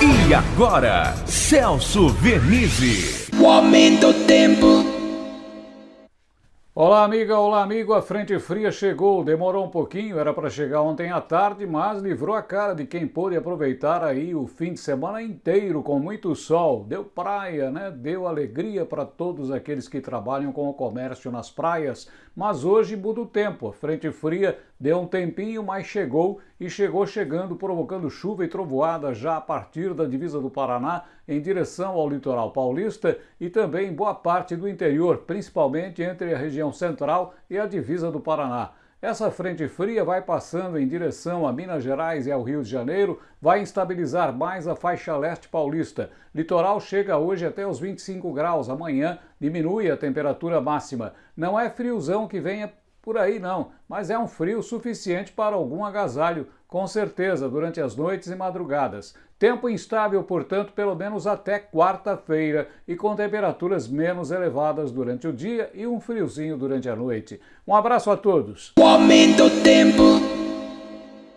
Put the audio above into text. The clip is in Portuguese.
E agora, Celso Vernizzi. O aumento do tempo. Olá, amiga, olá, amigo. A frente fria chegou. Demorou um pouquinho, era para chegar ontem à tarde, mas livrou a cara de quem pôde aproveitar aí o fim de semana inteiro com muito sol. Deu praia, né? Deu alegria para todos aqueles que trabalham com o comércio nas praias. Mas hoje muda o tempo. A frente fria deu um tempinho, mas chegou e chegou chegando, provocando chuva e trovoada já a partir da divisa do Paraná em direção ao litoral paulista e também em boa parte do interior, principalmente entre a região central e a divisa do Paraná. Essa frente fria vai passando em direção a Minas Gerais e ao Rio de Janeiro, vai instabilizar mais a faixa leste paulista. Litoral chega hoje até os 25 graus, amanhã diminui a temperatura máxima. Não é friozão que venha por aí não, mas é um frio suficiente para algum agasalho, com certeza, durante as noites e madrugadas. Tempo instável, portanto, pelo menos até quarta-feira e com temperaturas menos elevadas durante o dia e um friozinho durante a noite. Um abraço a todos. O aumento tempo.